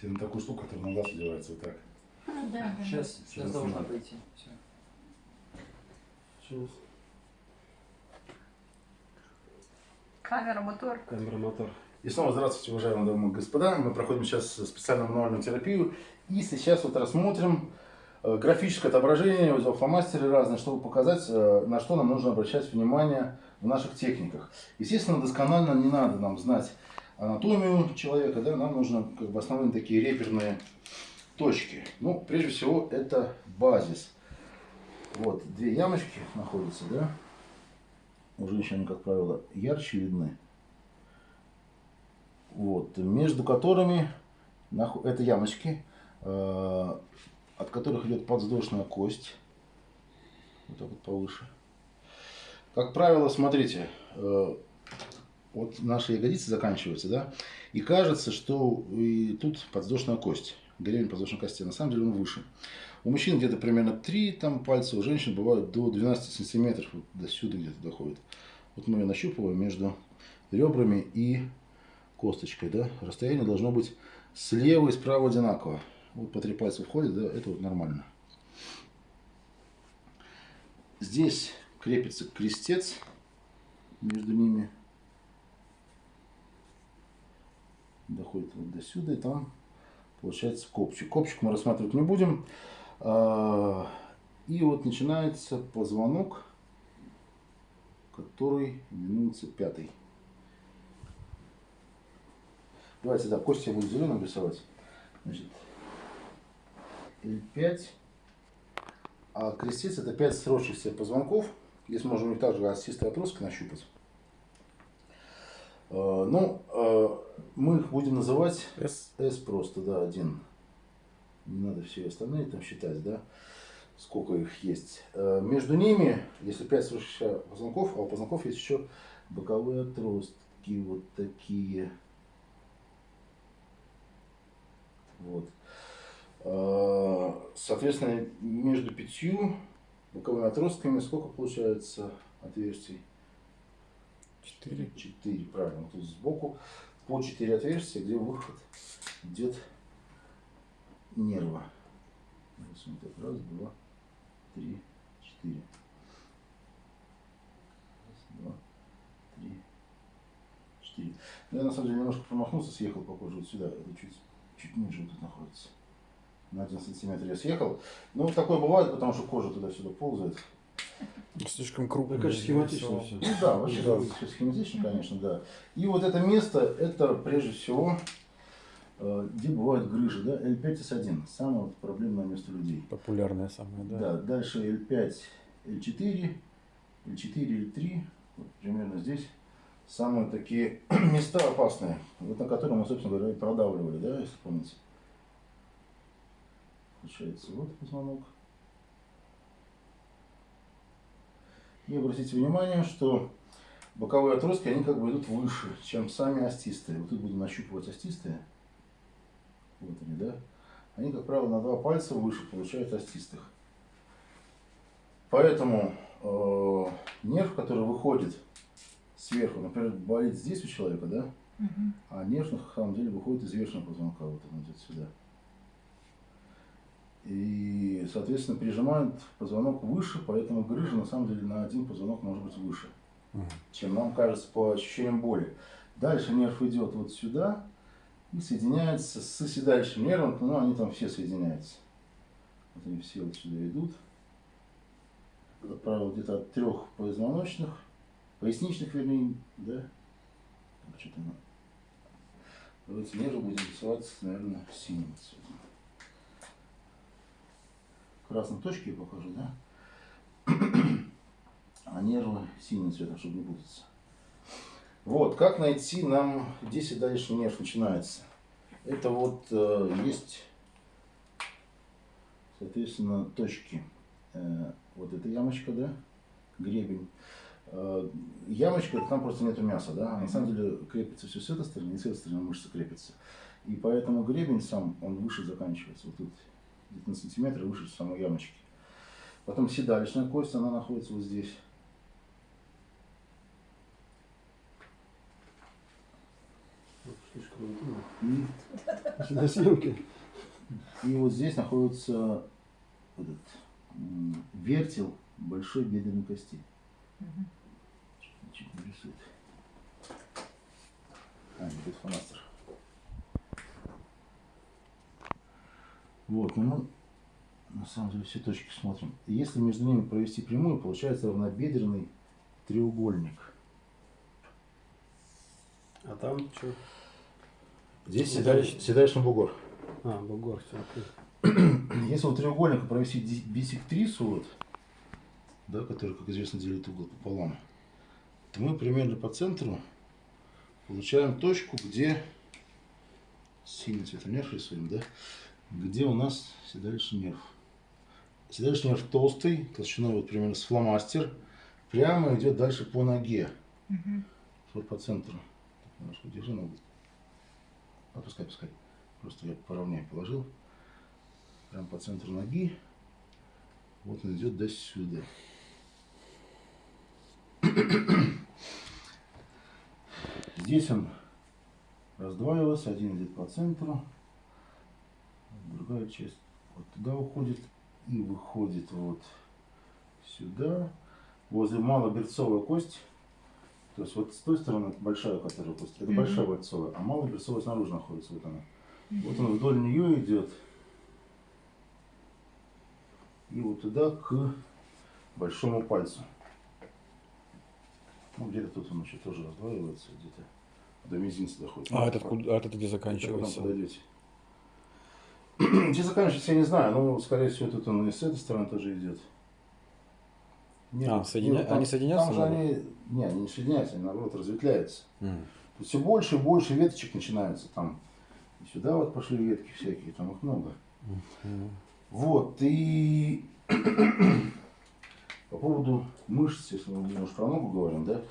Тебе на такую штуку, которая на глаз одевается вот так. А, да, да. Сейчас, Сейчас сейчас должна пойти. Все. Сейчас. Камера, мотор. Камера, мотор. И снова здравствуйте, уважаемые дамы и господа. Мы проходим сейчас специальную мануальную терапию. И сейчас вот рассмотрим э, графическое отображение фломастеры разные, чтобы показать, э, на что нам нужно обращать внимание в наших техниках. Естественно, досконально не надо нам знать анатомию человека, да, нам нужно как бы основные такие реперные точки. Ну, прежде всего, это базис. Вот, две ямочки находятся, да. У женщин, как правило, ярче видны вот, между которыми это ямочки, э, от которых идет подвздошная кость, вот так вот повыше. Как правило, смотрите, э, вот наши ягодицы заканчиваются, да, и кажется, что и тут подвздошная кость, гребень подвздошной кости, на самом деле он выше. У мужчин где-то примерно 3 там, пальца, у женщин бывают до 12 сантиметров, вот до сюда где-то доходит. Вот мы ее нащупываем между ребрами и косточкой, да, расстояние должно быть слева и справа одинаково. Вот по три пальца входит, да, это вот нормально. Здесь крепится крестец между ними. Доходит вот до сюда, и там получается копчик. Копчик мы рассматривать не будем. А, И вот начинается позвонок, который именуется пятый. Давайте, да, кости я буду зеленым рисовать. Значит, L5. А крестец это 5 сросшихся позвонков. Здесь можем их также остистой отросткой нащупать. Э, Ну, э, мы их будем называть S. S просто, да, один. Не надо все остальные там считать, да, сколько их есть. Э, Между ними, если 5 сросшихся позвонков, а у позвонков есть еще боковые отростки, вот такие. Вот. Э, Соответственно, между пятью боковыми отростками сколько получается отверстий? 4. Четыре, правильно. Тут сбоку по четыре отверстия, где выход идет нерва. Раз, два, три, четыре. Два, три, четыре. Ну, я на самом деле немножко промахнулся, съехал похоже вот сюда. Это чуть, чуть ниже вот тут находится. На один сантиметр я съехал. Ну, такое бывает, потому что кожа туда-сюда ползает. Слишком крупно. Ну, я конечно, схематично все. Ну да, вообще да, всё схематично, конечно, да. И вот это место, это прежде всего, э, где бывают грыжи, да, L5S1, самое проблемное место людей. Популярная самая, да. Да, дальше L5, L4, L4, L3, вот примерно здесь самые такие места опасные, вот на которые мы, собственно говоря, и продавливали, да, если помните. Получается, вот позвонок. И обратите внимание, что боковые отростки, они как бы идут выше, чем сами остистые. Вот тут будем нащупывать остистые. Вот они, да? Они, как правило, на два пальца выше получают остистых. Поэтому э, нерв, который выходит сверху, например, болит здесь у человека, да? Мгм. А нерв на самом деле выходит из верхнего позвонка, вот он идет сюда. И, соответственно, прижимают позвонок выше, поэтому грыжа на самом деле на один позвонок может быть выше, Мгм. чем нам кажется по ощущениям боли. Дальше нерв идет вот сюда и соединяется с соседающим нервом, ну, они там все соединяются. Вот они все вот сюда идут. Как правило, где-то от трех позвоночных, поясничных, вернее, да? Что-то мы... Давайте нервы будем рисовать, наверное, синим цветом. Красной точки я покажу, да? А нервы синим цветом, чтобы не путаться. Вот, как найти нам, где седалищный нерв начинается? Это вот э, есть, соответственно, точки. Э, вот эта ямочка, да, гребень. Э, ямочка, там просто нету мяса, да, а на самом деле крепится все с этой стороны, и с этой стороны мышца крепится. И поэтому гребень сам, он выше заканчивается, вот тут где-то на сантиметр выше самой ямочки. Потом седалищная кость, она находится вот здесь. Слишком интимно. И, На съемке. и вот здесь находится этот, вертел большой бедренной кости. Чуть не рисует. А, нет, это фломастер. Вот, ну мы на самом деле все точки смотрим. Если между ними провести прямую, получается равнобедренный треугольник. А там что? Здесь Седалищ- седалищ- седалищный бугор. А, бугор, все, окей. Если у треугольника провести биссектрису, вот, да, который, как известно, делит угол пополам, то мы примерно по центру получаем точку, где синий цветонерв рисуем, да, где у нас седалищный нерв. Седалищный нерв толстый, толщиной вот примерно с фломастер, прямо идет дальше по ноге. Вот по центру. Так, Немножко держи ногу. Опускай, пускай. Просто я поровнее положил. Прям по центру ноги. Вот он идет до сюда. Здесь он раздваивался. Один идет по центру. Другая часть вот туда уходит. И выходит вот сюда. Возле малоберцовая кость. То есть вот с той стороны большая, которая кость, это Мгм. большая берцовая, а малоберцовая снаружи находится. Вот она. Вот он вдоль нее идет. И вот туда к большому пальцу. Ну, где-то тут он еще тоже раздваивается, где-то до мизинца доходит. А Ну, этот, а этот где это заканчивается? подойдете. Где заканчивается, я не знаю, но, скорее всего, тут он и с этой стороны тоже идет. А, соединя- там- они соединяются Там же они, не, они не соединяются, они наоборот разветвляются. М. Все больше и больше веточек начинается там. И сюда вот пошли ветки всякие, там их много. Мгм. Вот, и по поводу мышц, если мы немножко про ногу говорим, да,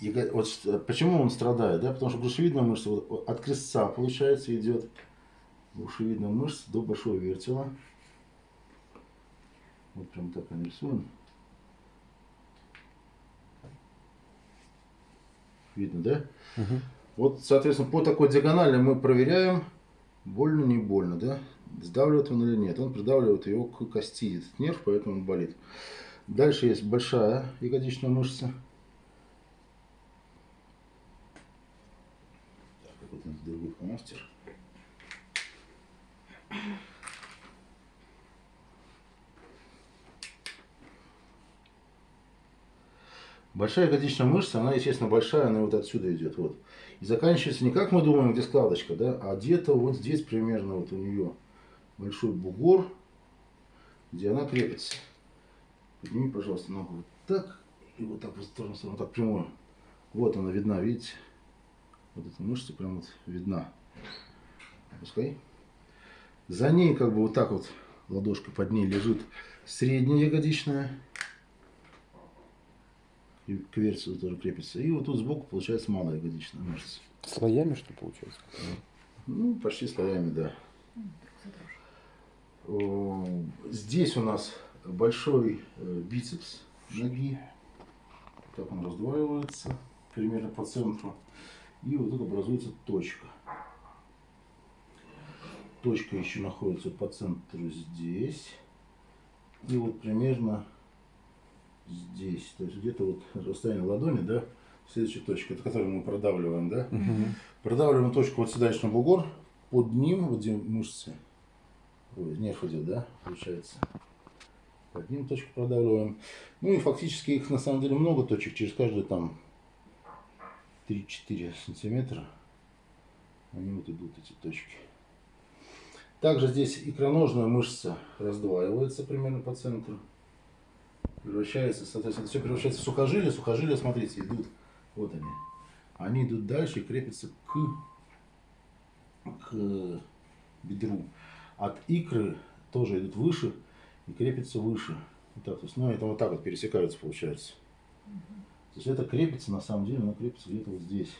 яго- вот почему он страдает, да, потому что грушевидная мышца вот от крестца, получается, идет грушевидная мышца до большого вертела. Вот прям так он рисуем. Видно, да? Мгм. Вот, соответственно, по такой диагонали мы проверяем, больно, не больно, да? Сдавливает он или нет. Он придавливает его к кости, этот нерв, поэтому он болит. Дальше есть большая ягодичная мышца. Так, какой-то фломастер. Большая ягодичная мышца, она, естественно, большая, она вот отсюда идет, вот. И заканчивается не как мы думаем, где складочка, да, а где-то вот здесь примерно вот у нее большой бугор, где она крепится. Подними, пожалуйста, ногу вот так и вот так вот в сторону, сторону, так прямую. Вот она видна, видите? Вот эта мышца прям вот видна. Пускай. За ней как бы вот так вот ладошка под ней лежит средняя ягодичная. И к версию тоже крепится. И вот тут сбоку получается малая ягодичная мышца. Слоями, что получается? Ну, почти слоями, да. Здесь у нас большой э, бицепс ноги. Так он раздваивается примерно по центру. И вот тут образуется точка. Точка еще находится по центру здесь. И вот примерно здесь. То есть где-то вот расстояние ладони, да, следующая точка, это которую мы продавливаем, да. Мгм. Продавливаем точку вот сюда на бугор, под ним, вот где мышцы, ой, нерв идет, да, получается. Под ним точку продавливаем. Ну и фактически их на самом деле много точек, через каждые там 3-4 сантиметра. Они вот идут, эти точки. Также здесь икроножная мышца раздваивается примерно по центру. Превращается, соответственно, все превращается в сухожилия. Сухожилия, смотрите, идут, вот они. Они идут дальше и крепятся к, к бедру. От икры тоже идут выше и крепятся выше. Вот так, то есть, ну, это вот так вот пересекаются, получается. То есть это крепится, на самом деле, оно крепится где-то вот здесь.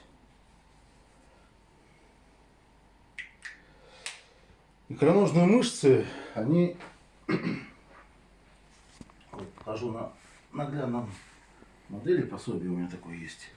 Икроножные мышцы, они, покажу на наглядном модели, пособие у меня такое есть.